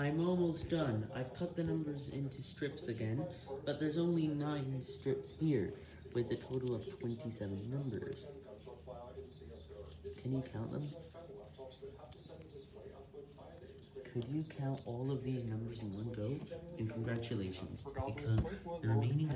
I'm almost done. I've cut the numbers into strips again, but there's only 9 strips here, with a total of 27 numbers. Can you count them? Could you count all of these numbers in one go? And congratulations, because the remaining.